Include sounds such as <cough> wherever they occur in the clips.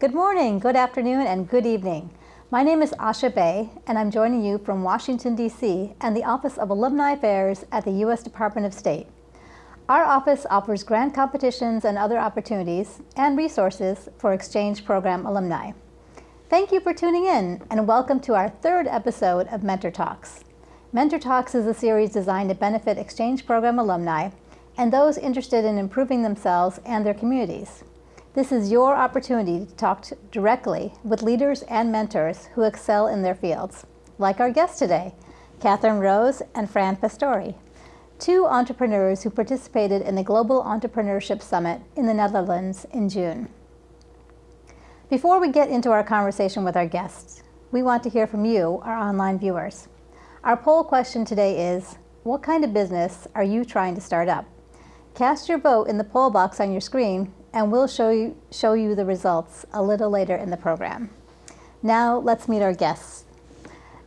Good morning, good afternoon, and good evening. My name is Asha Bay, and I'm joining you from Washington, D.C. and the Office of Alumni Affairs at the U.S. Department of State. Our office offers grant competitions and other opportunities and resources for exchange program alumni. Thank you for tuning in, and welcome to our third episode of Mentor Talks. Mentor Talks is a series designed to benefit exchange program alumni and those interested in improving themselves and their communities. This is your opportunity to talk to directly with leaders and mentors who excel in their fields, like our guests today, Catherine Rose and Fran Pastore, two entrepreneurs who participated in the Global Entrepreneurship Summit in the Netherlands in June. Before we get into our conversation with our guests, we want to hear from you, our online viewers. Our poll question today is, what kind of business are you trying to start up? Cast your vote in the poll box on your screen and we'll show you, show you the results a little later in the program. Now let's meet our guests.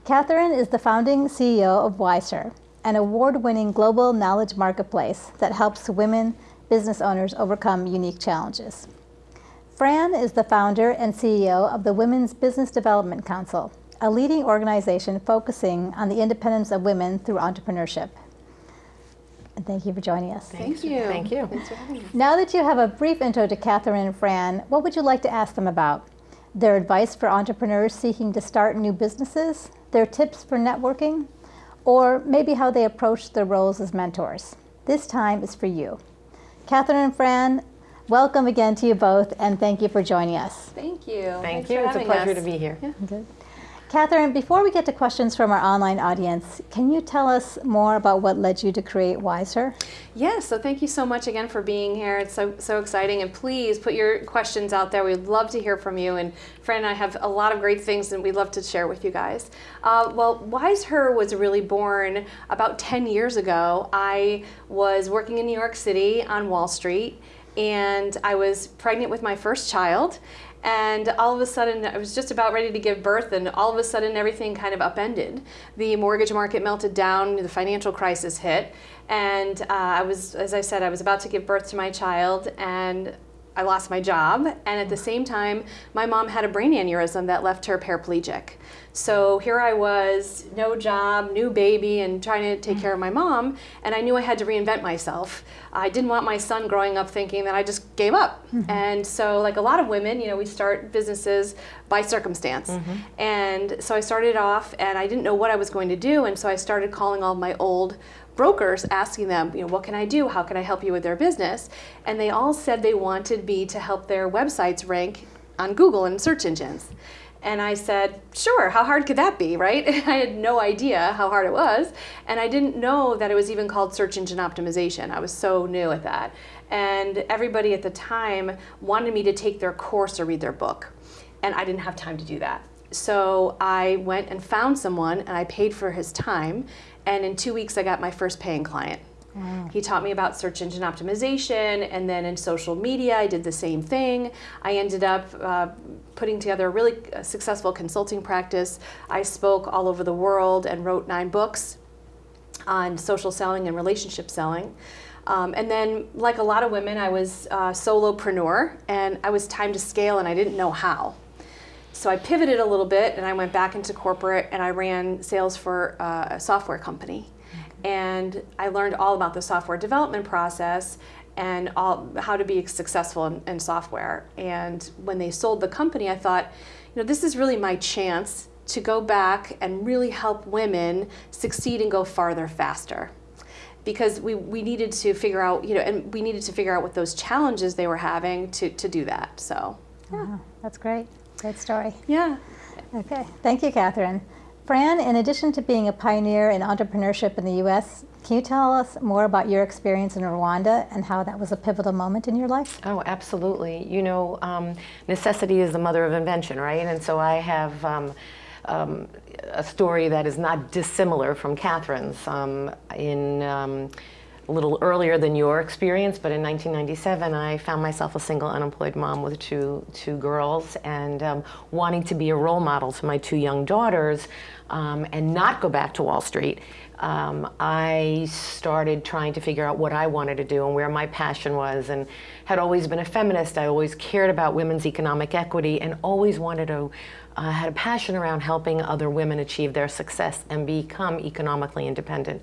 Catherine is the founding CEO of Wiser, an award-winning global knowledge marketplace that helps women business owners overcome unique challenges. Fran is the founder and CEO of the Women's Business Development Council, a leading organization focusing on the independence of women through entrepreneurship. And thank you for joining us. Thank you. Thank you. Thanks for having me. Now that you have a brief intro to Catherine and Fran, what would you like to ask them about? Their advice for entrepreneurs seeking to start new businesses, their tips for networking, or maybe how they approach their roles as mentors. This time is for you. Catherine and Fran, welcome again to you both, and thank you for joining us. Thank you. Thank Thanks you. It's a pleasure us. to be here. Yeah. Good. Catherine, before we get to questions from our online audience, can you tell us more about what led you to create Wiser? Yeah, so thank you so much again for being here. It's so so exciting, and please put your questions out there. We'd love to hear from you. And Fran and I have a lot of great things that we'd love to share with you guys. Uh, well, Wise Her was really born about 10 years ago. I was working in New York City on Wall Street, and I was pregnant with my first child. And all of a sudden, I was just about ready to give birth, and all of a sudden, everything kind of upended. The mortgage market melted down, the financial crisis hit, and uh, I was, as I said, I was about to give birth to my child, and I lost my job. And at the same time, my mom had a brain aneurysm that left her paraplegic. So here I was, no job, new baby, and trying to take care of my mm. mom. And I knew I had to reinvent myself. I didn't want my son growing up thinking that I just gave up. Mm-hmm. And so, like a lot of women, you know, we start businesses by circumstance. Mm-hmm. And so I started off, and I didn't know what I was going to do. And so I started calling all my old brokers asking them, you know, what can I do? How can I help you with their business? And they all said they wanted me to help their websites rank on Google and search engines. And I said, sure, how hard could that be, right? <laughs> I had no idea how hard it was. And I didn't know that it was even called search engine optimization. I was so new at that. And everybody at the time wanted me to take their course or read their book. And I didn't have time to do that. So I went and found someone and I paid for his time. And in two weeks, I got my first paying client. He taught me about search engine optimization, and then in social media, I did the same thing. I ended up uh, putting together a really uh, successful consulting practice. I spoke all over the world and wrote nine books on social selling and relationship selling. Um, and then, like a lot of women, I was a solopreneur, and I was time to scale, and I didn't know how. So I pivoted a little bit, and I went back into corporate, and I ran sales for uh, a software company and I learned all about the software development process and all how to be successful in, in, software. And when they sold the company, I thought, you know, this is really my chance to go back and really help women succeed and go farther faster. Because we, we needed to figure out, you know, and we needed to figure out what those challenges they were having to, to do that. So, yeah. Wow, that's great. Great story. Yeah. Okay. Thank you, Catherine. Fran, in addition to being a pioneer in entrepreneurship in the U.S., can you tell us more about your experience in Rwanda and how that was a pivotal moment in your life? Oh, absolutely. You know, um, necessity is the mother of invention, right? And so I have um, um, a story that is not dissimilar from Catherine's. Um, in a little earlier than your experience, but in 1997, I found myself a single unemployed mom with two, two girls and um, wanting to be a role model to my two young daughters um, and not go back to Wall Street. Um, I started trying to figure out what I wanted to do and where my passion was and had always been a feminist. I always cared about women's economic equity and always wanted to, uh, had a passion around helping other women achieve their success and become economically independent.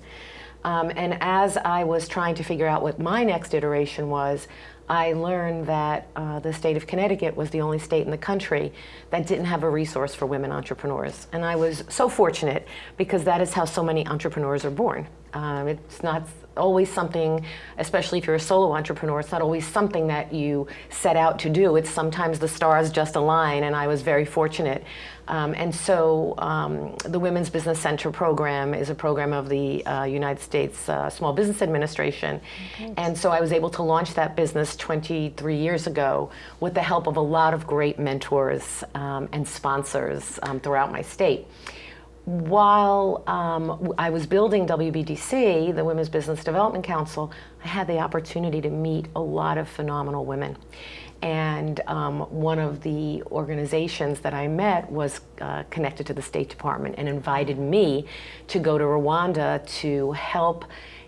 Um, and as I was trying to figure out what my next iteration was, I learned that uh, the state of Connecticut was the only state in the country that didn't have a resource for women entrepreneurs. And I was so fortunate because that is how so many entrepreneurs are born. Um, it's not always something, especially if you're a solo entrepreneur, it's not always something that you set out to do. It's sometimes the stars just align, and I was very fortunate. Um, and so um, the Women's Business Center program is a program of the uh, United States uh, Small Business Administration. And so I was able to launch that business 23 years ago with the help of a lot of great mentors um, and sponsors um, throughout my state while um, I was building WBDC, the Women's Business Development Council, I had the opportunity to meet a lot of phenomenal women. And um, one of the organizations that I met was uh, connected to the State Department and invited me to go to Rwanda to help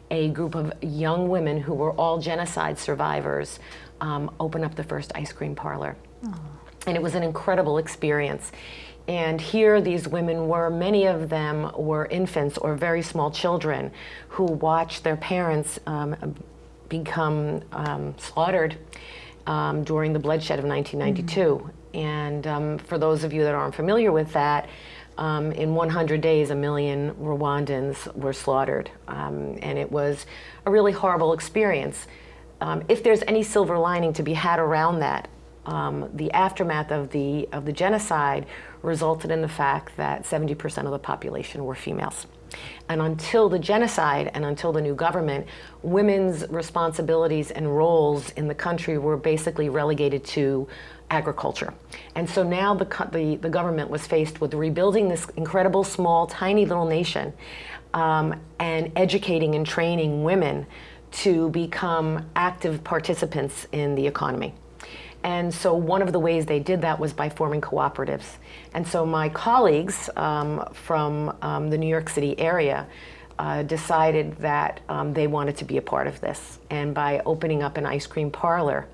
a group of young women who were all genocide survivors um, open up the first ice cream parlor. Aww. And it was an incredible experience. And here these women were, many of them were infants or very small children who watched their parents um, become um, slaughtered um, during the bloodshed of 1992. Mm -hmm. And um, for those of you that aren't familiar with that, um, in 100 days, a million Rwandans were slaughtered. Um, and it was a really horrible experience. if there's any silver lining to be had around that, um, the aftermath of the, of the genocide resulted in the fact that 70% of the population were females. And until the genocide and until the new government, women's responsibilities and roles in the country were basically relegated to agriculture. And so now the, the, the government was faced with rebuilding this incredible, small, tiny little nation um, and educating and training women to become active participants in the economy. And so one of the ways they did that was by forming cooperatives. And so my colleagues um, from um, the New York City area uh, decided that um, they wanted to be a part of this. And by opening up an ice cream parlor,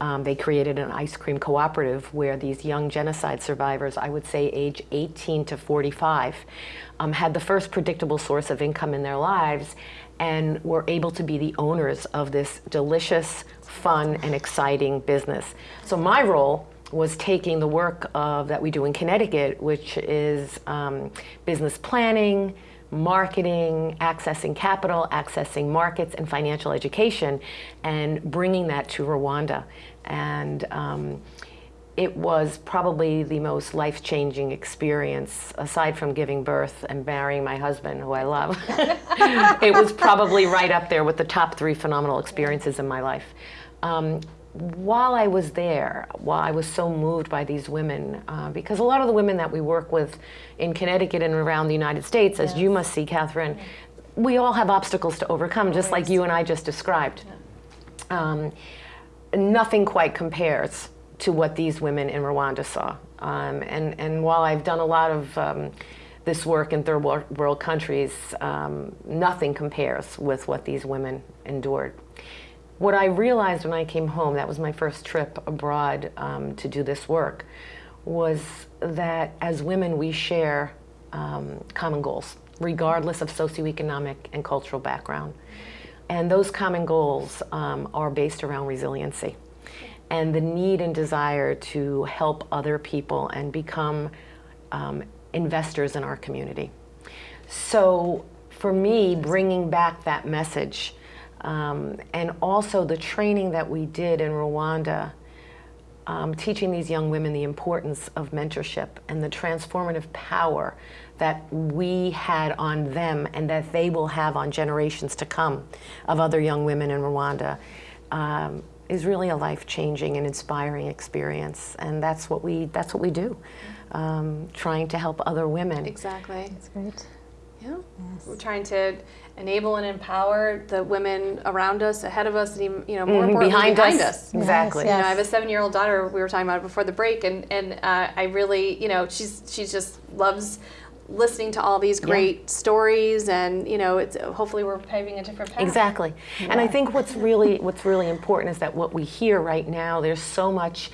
um, they created an ice cream cooperative where these young genocide survivors, I would say age 18 to 45, um, had the first predictable source of income in their lives and were able to be the owners of this delicious, fun, and exciting business. So my role was taking the work of, that we do in Connecticut, which is um, business planning, marketing, accessing capital, accessing markets, and financial education, and bringing that to Rwanda. And um, it was probably the most life-changing experience, aside from giving birth and marrying my husband, who I love. <laughs> it was probably right up there with the top three phenomenal experiences in my life. Um, while I was there, while I was so moved by these women, uh, because a lot of the women that we work with in Connecticut and around the United States, as you must see, Catherine, we all have obstacles to overcome, just like you and I just described. Um, nothing quite compares to what these women in Rwanda saw. Um, and, and while I've done a lot of um, this work in third world countries, um, nothing compares with what these women endured. What I realized when I came home, that was my first trip abroad um, to do this work, was that as women we share um, common goals, regardless of socioeconomic and cultural background. And those common goals um, are based around resiliency and the need and desire to help other people and become um, investors in our community. So for me, bringing back that message um, and also the training that we did in Rwanda, um, teaching these young women the importance of mentorship and the transformative power that we had on them and that they will have on generations to come of other young women in Rwanda. Um, is really a life-changing and inspiring experience, and that's what we that's what we do, um, trying to help other women. Exactly. That's great. Yeah. We're trying to enable and empower the women around us, ahead of us, and even, you know, more Mhm, behind behind, us. us. Exactly. Yes, You know, I have a seven-year-old daughter. We were talking about it before the break, and and uh, I really, you know, she's she's just loves listening to all these great stories, and you know, it's hopefully we're paving a different path. Exactly. And I think what's really what's really important is that what we hear right now, there's so much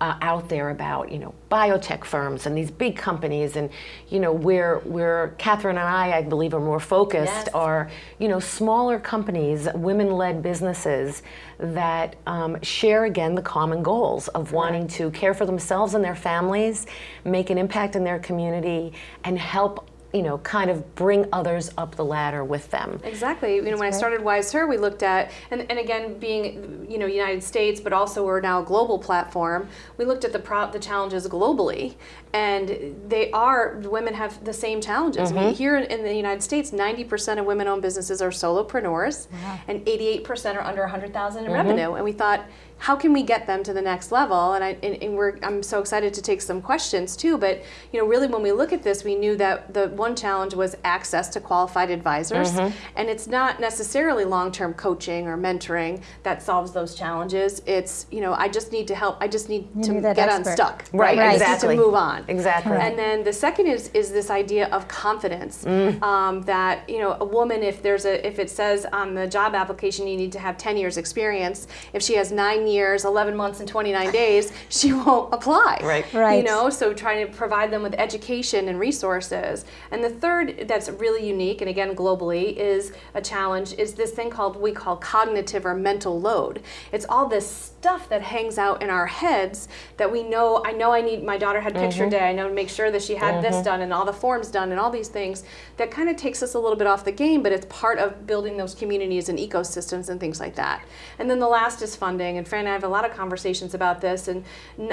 uh, out there about you know biotech firms and these big companies, and you know where where Catherine and I, I believe, are more focused Yes. are you know smaller companies, women-led businesses that um, share again the common goals of wanting to care for themselves and their families, make an impact in their community, and help you know kind of bring others up the ladder with them. Exactly. You know, when I started Wise Her, we looked at, and, and again, being you know United States, but also we're now a global platform. We looked at the pro- the challenges globally, and they are women have the same challenges. I mean, mm-hmm. here in, in the United States, ninety percent of women-owned businesses are solopreneurs, and eighty-eight percent are under a hundred thousand in mm-hmm. revenue. And we thought, how can we get them to the next level? And I and, and we're I'm so excited to take some questions too. But you know, really, when we look at this, we knew that the one challenge was access to qualified advisors, and it's not necessarily long-term coaching or mentoring that solves those challenges. It's you know, I just need to help. I just need You to need get expert. unstuck. Right, I just exactly. need to move on. Exactly. And then the second is is this idea of confidence um, that you know a woman if there's a if it says on the job application you need to have 10 years experience if she has nine years 11 months and 29 days she won't apply Right. Right. you know so trying to provide them with education and resources and the third that's really unique and again globally is a challenge is this thing called we call cognitive or mental load it's all this stuff that hangs out in our heads that we know i know i need my daughter had picture mm-hmm. day i know to make sure that she had this mm-hmm. done and all the forms done and all these things that kind of takes us a little bit off the game but it's part of building those communities and ecosystems and things like that and then the last is funding and fran and i have a lot of conversations about this and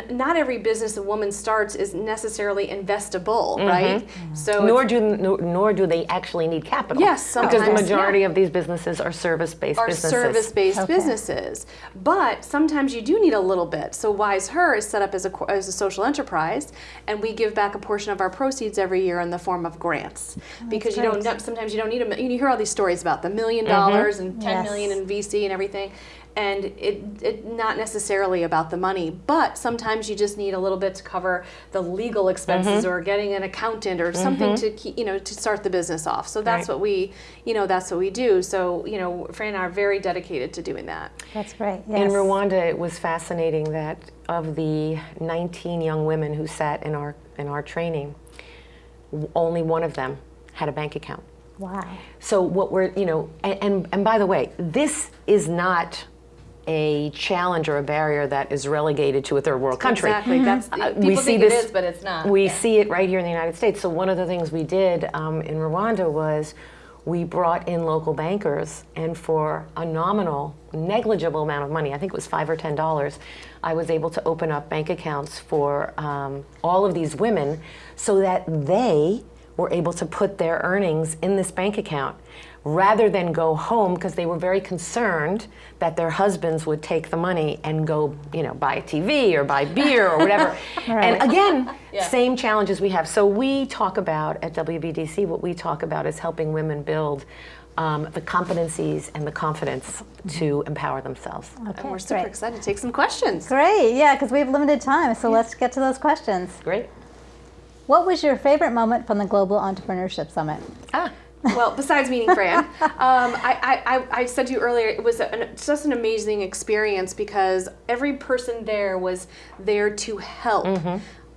not every business a woman starts is necessarily investable mm-hmm. right so nor do nor, do they actually need capital. Yes, sometimes. because the majority yeah. of these businesses are service-based are businesses. service-based Okay. businesses. But sometimes you do need a little bit. So Wise Her is set up as a as a social enterprise, and we give back a portion of our proceeds every year in the form of grants. Oh, because you don't know, sometimes you don't need a you hear all these stories about the million dollars mm-hmm. and ten Yes. million in VC and everything. And it, it not necessarily about the money, but sometimes you just need a little bit to cover the legal expenses mm-hmm. or getting an accountant or something mm-hmm. to keep, you know to start the business off. So that's Right. what we you know that's what we do. So you know Fran and I are very dedicated to doing that. That's great. In Rwanda, it was fascinating that of the 19 young women who sat in our in our training, only one of them had a bank account. Wow. So what we're, you know, and, and, and by the way, this is not a challenge or a barrier that is relegated to a third world country. Exactly. That's Uh, people think it is, but it's not. We Yeah. see it right here in the United States. So one of the things we did um, in Rwanda was we brought in local bankers, and for a nominal, negligible amount of money, I think it was five or ten dollars, I was able to open up bank accounts for um, all of these women, so that they were able to put their earnings in this bank account rather than go home because they were very concerned that their husbands would take the money and go, you know, buy a TV or buy <laughs> beer or whatever. And again, <laughs> same challenges we have. So we talk about at WBDC, what we talk about is helping women build um, the competencies and the confidence to empower themselves. Okay, and we're super great. excited to take some questions. Great. Yeah, because we have limited time, so let's get to those questions. Great. What was your favorite moment from the Global Entrepreneurship Summit? Ah, well, besides meeting Fran, um, I, I, I- said to you earlier, it was an, just an amazing experience because every person there was there to help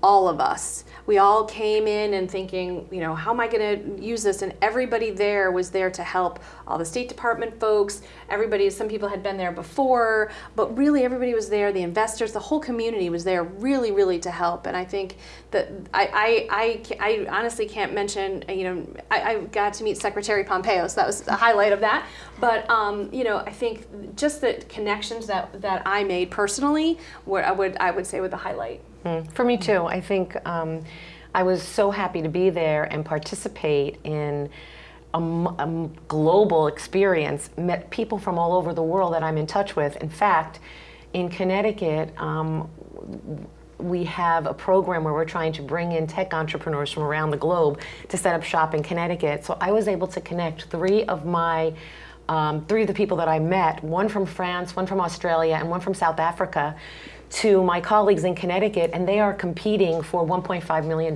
all of us. We all came in and thinking, you know, how am I going to use this? And everybody there was there to help all the State Department folks. Everybody, some people had been there before, but really everybody was there. The investors, the whole community was there, really, really to help. And I think that I, I, I, I honestly can't mention, you know, I, I got to meet Secretary Pompeo, so that was a highlight of that. But um, you know, I think just the connections that that I made personally, were, I would I would say were the highlight. For me too. I think um, I was so happy to be there and participate in a global experience. Met people from all over the world that I'm in touch with. In fact, in Connecticut, um, we have a program where we're trying to bring in tech entrepreneurs from around the globe to set up shop in Connecticut. So I was able to connect three of my um, three of the people that I met, one from France, one from Australia, and one from South Africa, to my colleagues in Connecticut, and they are competing for $1.5 million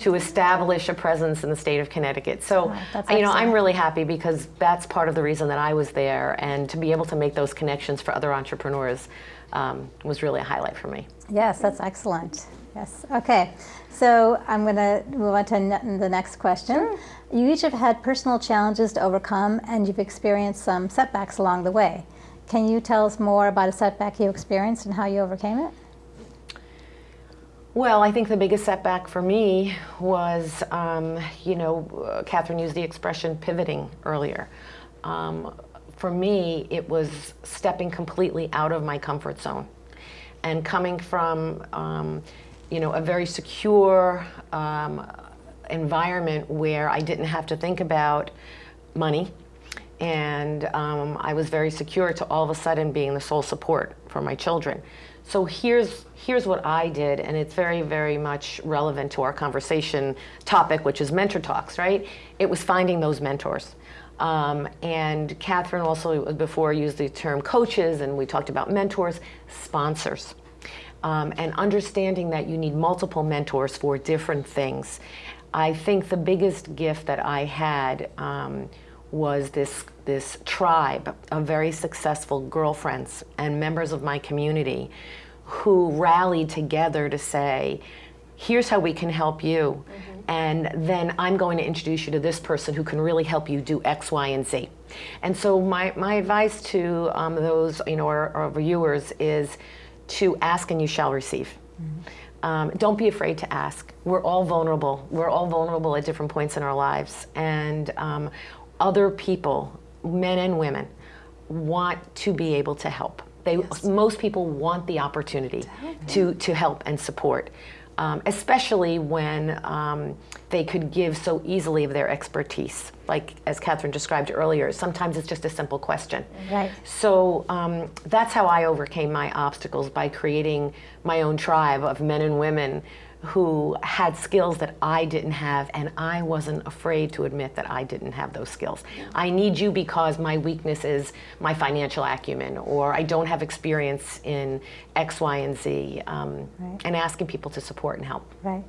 to establish a presence in the state of Connecticut. So, you know, I'm really happy because that's part of the reason that I was there, and to be able to make those connections for other entrepreneurs um, was really a highlight for me. Yes, that's excellent. Yes. Okay. So I'm going to move on to the next question. You each have had personal challenges to overcome, and you've experienced some setbacks along the way. Can you tell us more about a setback you experienced and how you overcame it? Well, I think the biggest setback for me was, um, you know, Catherine used the expression pivoting earlier. Um, for me, it was stepping completely out of my comfort zone and coming from, um, you know, a very secure um, environment where I didn't have to think about money and um, I was very secure to all of a sudden being the sole support for my children. So here's here's what I did, and it's very very much relevant to our conversation topic, which is mentor talks. Right? It was finding those mentors. Um, and Catherine also before used the term coaches, and we talked about mentors, sponsors, um, and understanding that you need multiple mentors for different things. I think the biggest gift that I had um, was this this tribe of very successful girlfriends and members of my community who rallied together to say, here's how we can help you. And then I'm going to introduce you to this person who can really help you do X, Y, and Z. And so my, my advice to um, those, you know, our, our viewers is to ask and you shall receive. Um, don't be afraid to ask. We're all vulnerable. We're all vulnerable at different points in our lives. And um, other people, men and women, want to be able to help. They, Most people want the opportunity to, to help and support, um, especially when um, they could give so easily of their expertise. Like as Catherine described earlier, sometimes it's just a simple question. Right. So um, that's how I overcame my obstacles by creating my own tribe of men and women who had skills that I didn't have, and I wasn't afraid to admit that I didn't have those skills. I need you because my weakness is my financial acumen, or I don't have experience in X, Y, and Z, um, Right. and asking people to support and help. Right.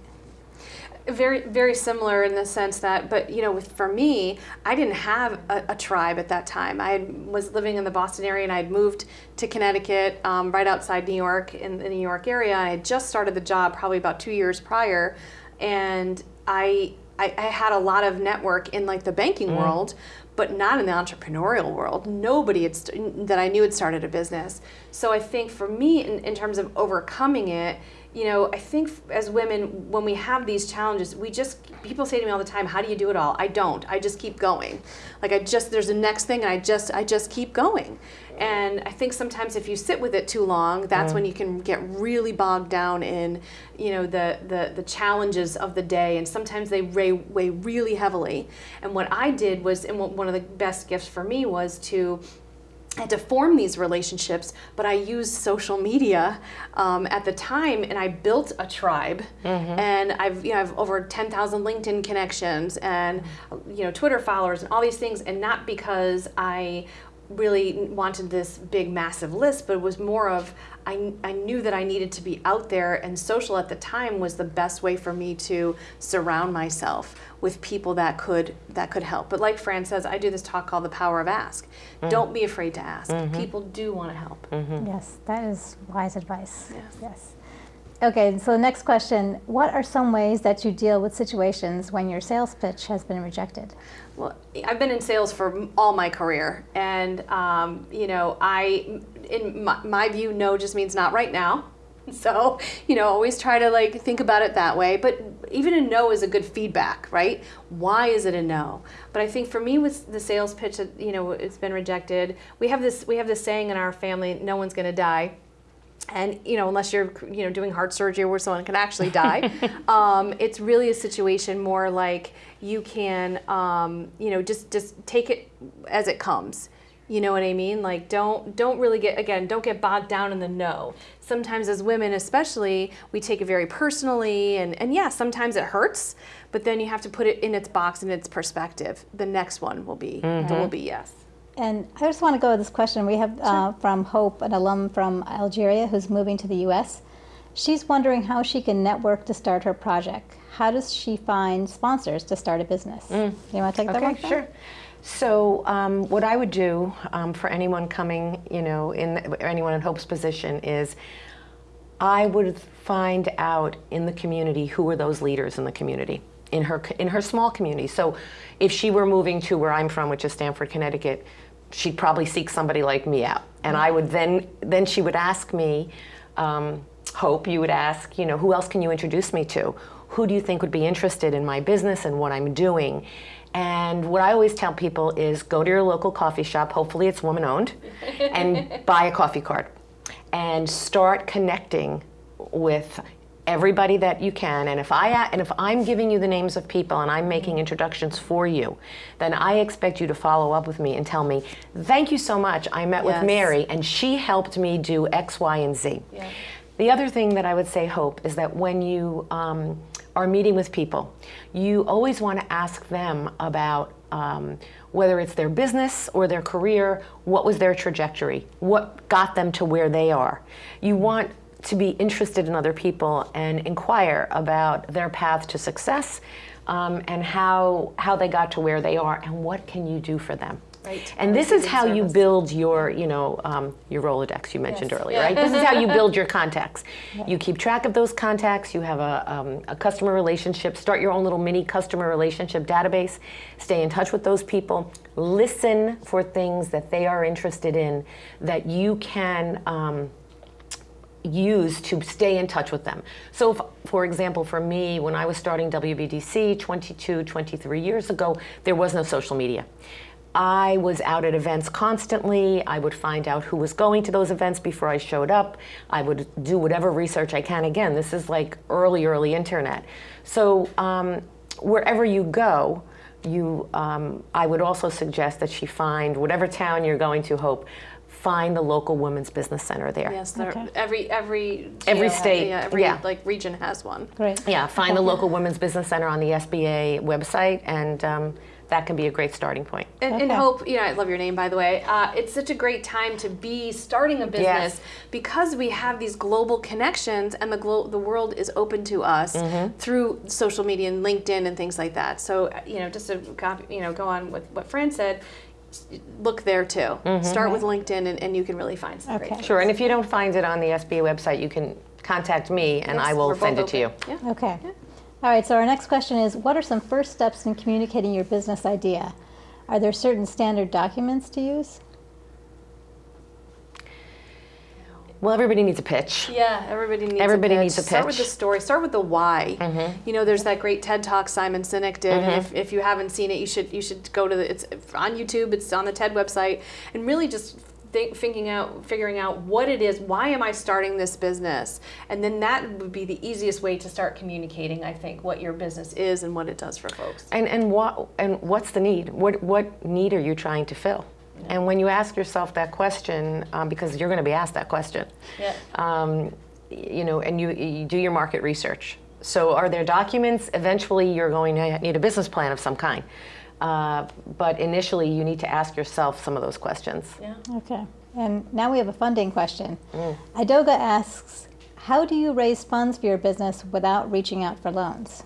Very very similar in the sense that but you know with for me i didn't have a, a tribe at that time i had, was living in the boston area and i had moved to connecticut um, right outside new york in the new york area i had just started the job probably about two years prior and i i, I had a lot of network in like the banking world but not in the entrepreneurial world. Nobody had st- that I knew had started a business. So I think for me, in, in terms of overcoming it, you know, I think as women, when we have these challenges, we just, people say to me all the time, how do you do it all? I don't. I just keep going. Like I just, there's a next thing and I just, I just keep going. And I think sometimes if you sit with it too long, that's when you can get really bogged down in, you know, the, the, the challenges of the day. And sometimes they weigh, weigh really heavily. And what I did was, and one one of the best gifts for me was to had to form these relationships, but I used social media um, at the time, and I built a tribe. And I've you know I've over ten thousand LinkedIn connections, and you know Twitter followers, and all these things. And not because I really wanted this big massive list, but it was more of I, I knew that I needed to be out there, and social at the time was the best way for me to surround myself with people that could that could help. But like Fran says, I do this talk called the power of ask. Mm-hmm. Don't be afraid to ask. Mm-hmm. People do want to help. Mm-hmm. Yes, that is wise advice. Yes. Yes. Okay, so the next question What are some ways that you deal with situations when your sales pitch has been rejected? Well, I've been in sales for all my career, and um, you know, I, in my, my view, no just means not right now. <laughs> So, you know, always try to like think about it that way. But even a no is a good feedback, right? Why is it a no? But I think for me with the sales pitch, you know, it's been rejected. We have this we have this saying in our family: no one's going to die and you know unless you're you know doing heart surgery where someone can actually die <laughs> um, it's really a situation more like you can um, you know just just take it as it comes You know what I mean? Like don't don't really get again, don't get bogged down in the no. Sometimes as women especially, we take it very personally and and yeah, sometimes it hurts, but then you have to put it in its box and its perspective. The next one will be will be yes. And I just want to go with this question. We have uh, from Hope, an alum from Algeria who's moving to the U.S. She's wondering how she can network to start her project. How does she find sponsors to start a business? You want to take that one? Fran? sure. So um, what I would do um, for anyone coming, you know, in anyone in Hope's position is I would find out in the community who are those leaders in the community in her in her small community. So if she were moving to where I'm from, which is Stamford, Connecticut, she'd probably seek somebody like me out, and I would then then she would ask me. Um, Hope, you would ask, you know, who else can you introduce me to? Who do you think would be interested in my business and what I'm doing? And what I always tell people is go to your local coffee shop, hopefully it's woman owned, and <laughs> buy a coffee card and start connecting with everybody that you can and if i and if i'm giving you the names of people and i'm making introductions for you then i expect you to follow up with me and tell me thank you so much i met Yes. with mary and she helped me do x y and z Yeah. the other thing that I would say, Hope, is that when you um, are meeting with people, you always want to ask them about um, whether it's their business or their career, what was their trajectory, what got them to where they are. You want to be interested in other people and inquire about their path to success um, and how, how they got to where they are and what can you do for them. Right. And this is how in you build your, you know, um, your Rolodex you mentioned Yes. earlier, Yeah. right? This is how you build your contacts. You keep track of those contacts. You have a, um, a customer relationship. Start your own little mini customer relationship database. Stay in touch with those people. Listen for things that they are interested in that you can. Um, use to stay in touch with them. So, if, for example, for me, when I was starting WBDC 22, 23 years ago, there was no social media. I was out at events constantly. I would find out who was going to those events before I showed up. I would do whatever research I can. Again, this is like early, early internet. So, um, wherever you go, you, um, I would also suggest that she find whatever town you're going to, Hope, find the local women's business center there. Yes, there, Okay. every every Every GO ha- state, yeah, every yeah. like region has one. Right. Yeah, find the local women's business center on the SBA website, and um, that can be a great starting point. And, and hope, you know, I love your name by the way. Uh, it's such a great time to be starting a business Yes. because we have these global connections, and the glo- the world is open to us Mm-hmm. through social media and LinkedIn and things like that. So, you know, just to copy, you know, go on with what Fran said. S- Look there too. Mm-hmm. Start with mm-hmm. LinkedIn, and, and you can really find some great. Okay. things. Sure, and if you don't find it on the SBA website, you can contact me, and I will send both it to you. Yeah. Okay. All right, so our next question is What are some first steps in communicating your business idea? Are there certain standard documents to use? Well, everybody needs a pitch. Yeah, everybody needs Everybody a pitch. Everybody needs a pitch. Start with the story. Start with the why. Mm-hmm. You know, there's that great TED talk Simon Sinek did, and mm-hmm. if, if you haven't seen it, you should you should go to the. It's on YouTube. It's on the TED website, and really just think, thinking out, figuring out what it is. Why am I starting this business? And then that would be the easiest way to start communicating. I think what your business is and what it does for folks. And and what and what's the need? What what need are you trying to fill? And when you ask yourself that question, um, because you're going to be asked that question, Yeah. um, you know, and you, you do your market research. So, are there documents? Eventually, you're going to need a business plan of some kind. Uh, but initially, you need to ask yourself some of those questions. Yeah. Okay. And now we have a funding question. Idoga asks How do you raise funds for your business without reaching out for loans?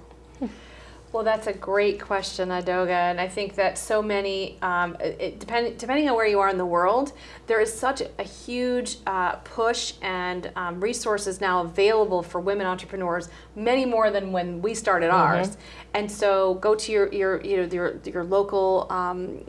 Well, that's a great question, Adoga, and I think that so many, um, it, depend, depending on where you are in the world, there is such a huge uh, push and um, resources now available for women entrepreneurs, many more than when we started ours. And so, go to your your you know your your local um,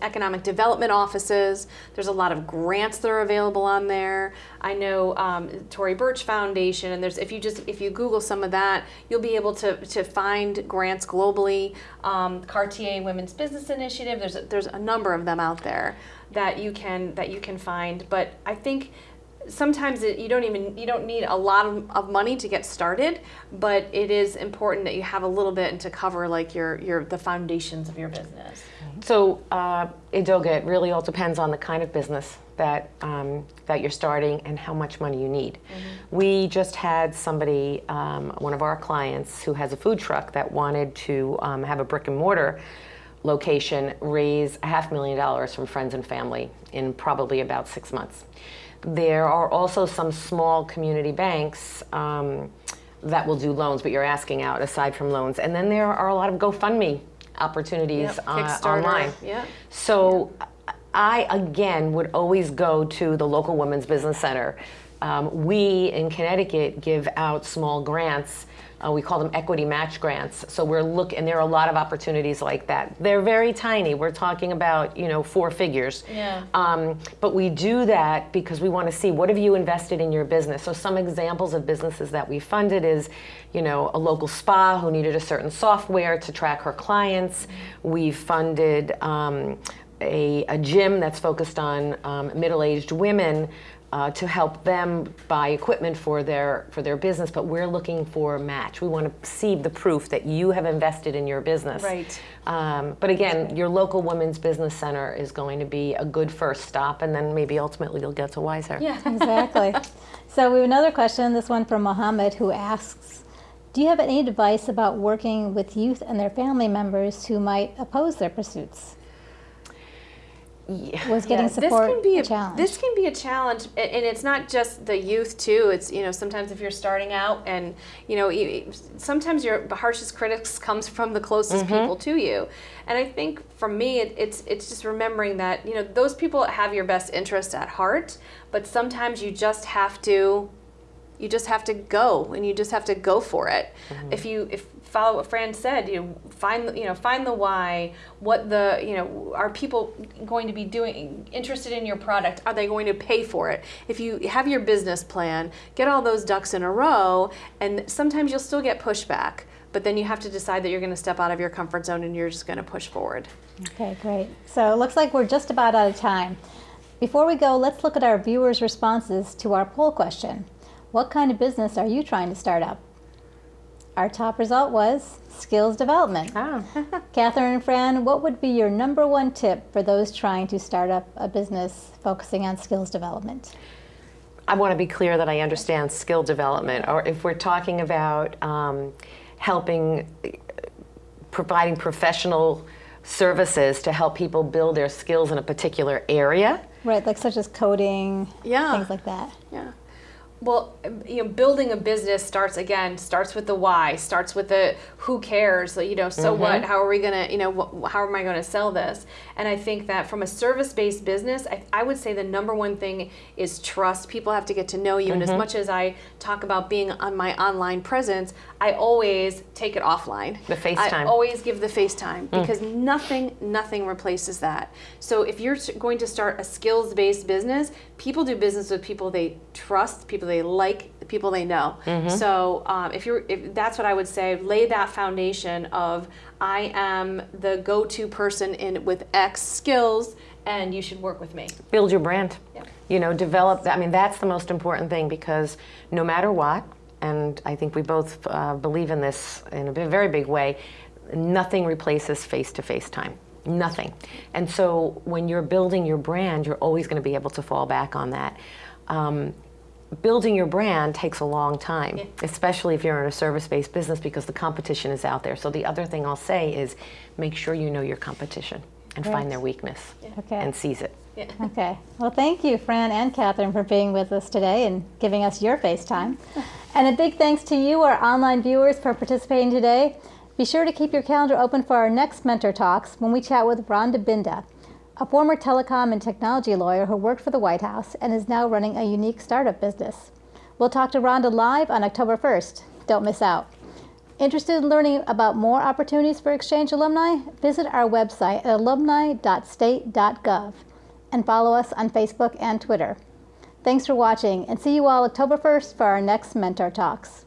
economic development offices. There's a lot of grants that are available on there. I know um, Tory Burch Foundation, and there's if you just if you Google some of that, you'll be able to to find grants globally. Um, Cartier Women's Business Initiative. There's a, there's a number of them out there that you can that you can find. But I think sometimes it, you don't even you don't need a lot of, of money to get started, but it is important that you have a little bit and to cover like your your the foundations of your business. So, uh, Idoga, it really all depends on the kind of business that um, that you're starting and how much money you need. We just had somebody, um, one of our clients, who has a food truck that wanted to um, have a brick and mortar location raise a half million dollars from friends and family in probably about six months. There are also some small community banks. Um, that will do loans, but you're asking out aside from loans. And then there are a lot of GoFundMe opportunities Yep, uh, Kickstarter, online. yeah. So I, again, would always go to the local Women's Business Center. Um, we in Connecticut give out small grants. Uh, we call them equity match grants. So we're look, and there are a lot of opportunities like that. They're very tiny. We're talking about you know four figures. Yeah. Um, but we do that because we want to see what have you invested in your business. So some examples of businesses that we funded is, you know, a local spa who needed a certain software to track her clients. We funded um, a, a gym that's focused on um, middle-aged women. Uh, to help them buy equipment for their for their business, but we're looking for a match. We want to see the proof that you have invested in your business. Right. Um, but again, your local women's business center is going to be a good first stop, and then maybe ultimately you'll get to Wiser. Yeah. <laughs> Exactly. so we have another question, this one from Mohammed, who asks, do you have any advice about working with youth and their family members who might oppose their pursuits? Was getting Yeah, support this can be a a, challenge? This can be a challenge, and it's not just the youth too. It's you know sometimes if you're starting out, and you know sometimes your harshest critics comes from the closest mm-hmm. people to you. And I think for me, it, it's it's just remembering that you know those people have your best interest at heart, but sometimes you just have to you just have to go and you just have to go for it mm-hmm. if you if follow what fran said you know, find you know find the why what the you know are people going to be doing interested in your product are they going to pay for it if you have your business plan get all those ducks in a row and sometimes you'll still get pushback but then you have to decide that you're going to step out of your comfort zone and you're just going to push forward Okay, great. So it looks like we're just about out of time. Before we go, let's look at our viewers' responses to our poll question. What kind of business are you trying to start up? Our top result was skills development. Ah. <laughs> Catherine and Fran, what would be your number one tip for those trying to start up a business focusing on skills development? I want to be clear that I understand skill development, or if we're talking about um, helping, providing professional services to help people build their skills in a particular area. Right, like such as coding, Yeah. things like that. Yeah. Well, you know, building a business starts again, starts with the why, starts with the who cares, you know, so mm-hmm. what, how are we going to, you know, how am I going to sell this? And I think that from a service based business, I, I would say the number one thing is trust. People have to get to know you. And as mm-hmm. much as I talk about being on my online presence, I always take it offline. The FaceTime. I always give the FaceTime mm. because nothing, nothing replaces that. So if you're going to start a skills-based business, people do business with people they trust, people they like, the people they know. So um, if you're, if that's what I would say, lay that foundation of I am the go-to person in with X skills, and you should work with me. build your brand. Yeah. You know, develop. I mean, that's the most important thing because no matter what, and I think we both uh, believe in this in a very big way, nothing replaces face-to-face time. Nothing. And so when you're building your brand, you're always going to be able to fall back on that. Um, building your brand takes a long time, especially if you're in a service-based business because the competition is out there. So the other thing I'll say is make sure you know your competition and Right. find their weakness Okay. and seize it. Yeah. Okay. Well, thank you, Fran and Catherine, for being with us today and giving us your FaceTime. <laughs> And a big thanks to you, our online viewers, for participating today. Be sure to keep your calendar open for our next Mentor Talks when we chat with Rhonda Binda, a former telecom and technology lawyer who worked for the White House and is now running a unique startup business. We'll talk to Rhonda live on October 1st. Don't miss out. Interested in learning about more opportunities for exchange alumni? Visit our website at alumni.state.gov and follow us on Facebook and Twitter. Thanks for watching and see you all October 1st for our next Mentor Talks.